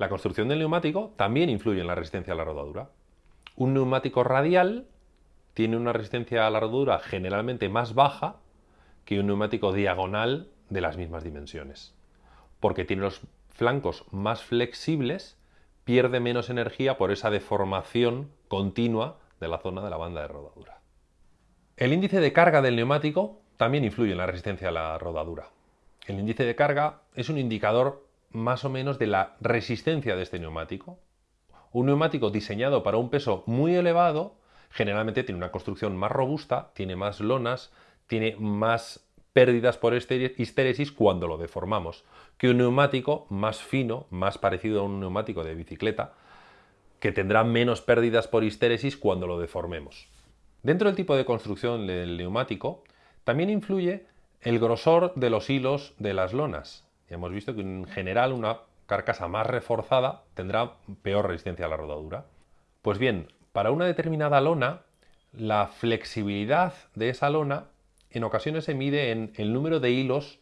La construcción del neumático también influye en la resistencia a la rodadura. Un neumático radial tiene una resistencia a la rodadura generalmente más baja que un neumático diagonal de las mismas dimensiones, porque tiene los flancos más flexibles, pierde menos energía por esa deformación continua de la zona de la banda de rodadura. El índice de carga del neumático también influye en la resistencia a la rodadura. El índice de carga es un indicador más o menos de la resistencia de este neumático. Un neumático diseñado para un peso muy elevado generalmente tiene una construcción más robusta, tiene más lonas, tiene más pérdidas por histéresis cuando lo deformamos, que un neumático más fino, más parecido a un neumático de bicicleta, que tendrá menos pérdidas por histéresis cuando lo deformemos. Dentro del tipo de construcción del neumático, también influye el grosor de los hilos de las lonas. Hemos visto que en general una carcasa más reforzada tendrá peor resistencia a la rodadura. Pues bien, para una determinada lona, la flexibilidad de esa lona en ocasiones se mide en el número de hilos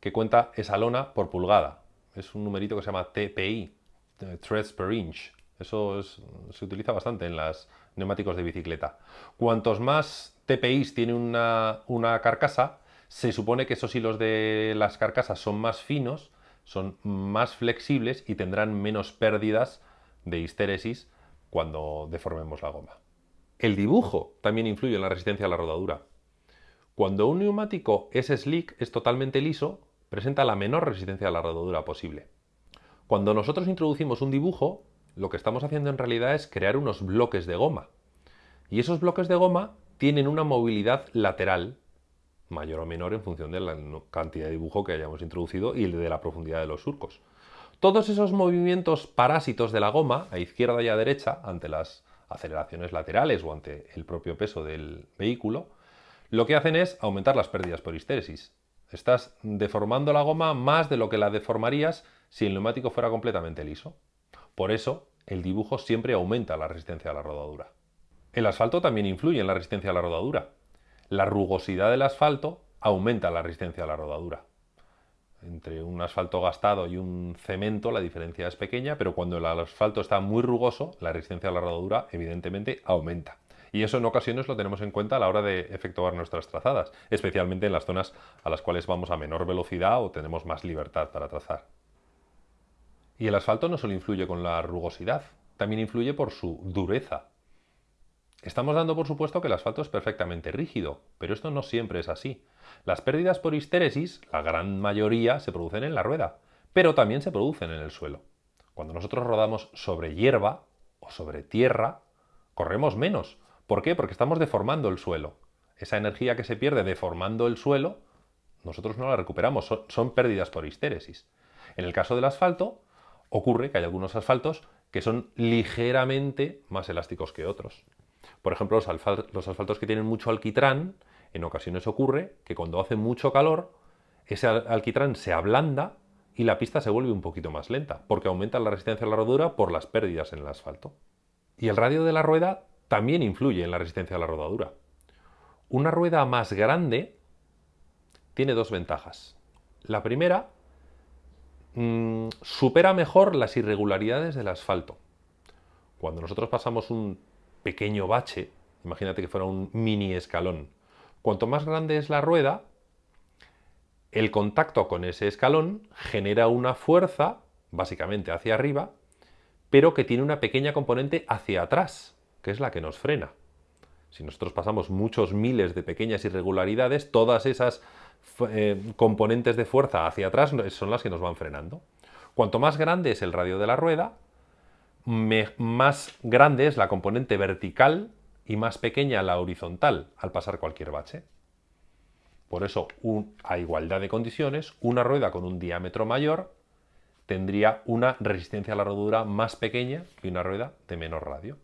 que cuenta esa lona por pulgada. Es un numerito que se llama TPI, Threads per Inch. Eso se utiliza bastante en los neumáticos de bicicleta. Cuantos más TPIs tiene una, una carcasa, se supone que esos hilos de las carcasas son más finos, son más flexibles y tendrán menos pérdidas de histéresis cuando deformemos la goma. El dibujo también influye en la resistencia a la rodadura. Cuando un neumático es slick, es totalmente liso, presenta la menor resistencia a la rodadura posible. Cuando nosotros introducimos un dibujo, lo que estamos haciendo en realidad es crear unos bloques de goma. Y esos bloques de goma tienen una movilidad lateral mayor o menor en función de la cantidad de dibujo que hayamos introducido y de la profundidad de los surcos. Todos esos movimientos parásitos de la goma, a izquierda y a derecha, ante las aceleraciones laterales o ante el propio peso del vehículo, lo que hacen es aumentar las pérdidas por histéresis. Estás deformando la goma más de lo que la deformarías si el neumático fuera completamente liso. Por eso, el dibujo siempre aumenta la resistencia a la rodadura. El asfalto también influye en la resistencia a la rodadura la rugosidad del asfalto aumenta la resistencia a la rodadura. Entre un asfalto gastado y un cemento la diferencia es pequeña, pero cuando el asfalto está muy rugoso, la resistencia a la rodadura evidentemente aumenta. Y eso en ocasiones lo tenemos en cuenta a la hora de efectuar nuestras trazadas, especialmente en las zonas a las cuales vamos a menor velocidad o tenemos más libertad para trazar. Y el asfalto no solo influye con la rugosidad, también influye por su dureza. Estamos dando por supuesto que el asfalto es perfectamente rígido, pero esto no siempre es así. Las pérdidas por histéresis, la gran mayoría, se producen en la rueda, pero también se producen en el suelo. Cuando nosotros rodamos sobre hierba o sobre tierra, corremos menos. ¿Por qué? Porque estamos deformando el suelo. Esa energía que se pierde deformando el suelo, nosotros no la recuperamos, son, pérdidas por histéresis. En el caso del asfalto, ocurre que hay algunos asfaltos que son ligeramente más elásticos que otros. Por ejemplo, los, asfaltos que tienen mucho alquitrán, en ocasiones ocurre que cuando hace mucho calor, ese alquitrán se ablanda y la pista se vuelve un poquito más lenta, porque aumenta la resistencia a la rodadura por las pérdidas en el asfalto. Y el radio de la rueda también influye en la resistencia a la rodadura. Una rueda más grande tiene dos ventajas. La primera, mm, supera mejor las irregularidades del asfalto. Cuando nosotros pasamos un pequeño bache, imagínate que fuera un mini escalón. Cuanto más grande es la rueda, el contacto con ese escalón genera una fuerza, básicamente hacia arriba, pero que tiene una pequeña componente hacia atrás, que es la que nos frena. Si nosotros pasamos muchos miles de pequeñas irregularidades, todas esas eh, componentes de fuerza hacia atrás son las que nos van frenando. Cuanto más grande es el radio de la rueda, más grande es la componente vertical y más pequeña la horizontal al pasar cualquier bache. Por eso, a igualdad de condiciones, una rueda con un diámetro mayor tendría una resistencia a la rodadura más pequeña que una rueda de menor radio.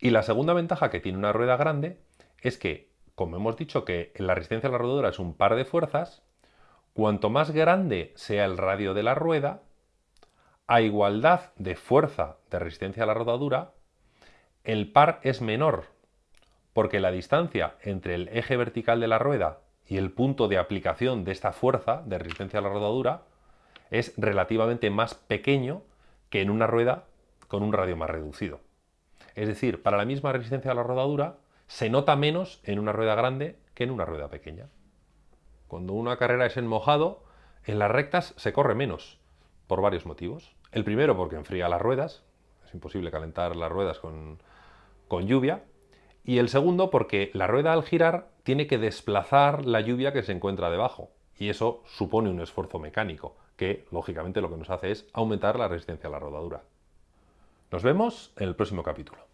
Y la segunda ventaja que tiene una rueda grande es que, como hemos dicho que la resistencia a la rodadura es un par de fuerzas, cuanto más grande sea el radio de la rueda, a igualdad de fuerza de resistencia a la rodadura, el par es menor, porque la distancia entre el eje vertical de la rueda y el punto de aplicación de esta fuerza de resistencia a la rodadura es relativamente más pequeño que en una rueda con un radio más reducido. Es decir, para la misma resistencia a la rodadura, se nota menos en una rueda grande que en una rueda pequeña. Cuando una carrera es en mojado, en las rectas se corre menos, por varios motivos. El primero porque enfría las ruedas, es imposible calentar las ruedas con, con lluvia. Y el segundo porque la rueda al girar tiene que desplazar la lluvia que se encuentra debajo. Y eso supone un esfuerzo mecánico, que lógicamente lo que nos hace es aumentar la resistencia a la rodadura. Nos vemos en el próximo capítulo.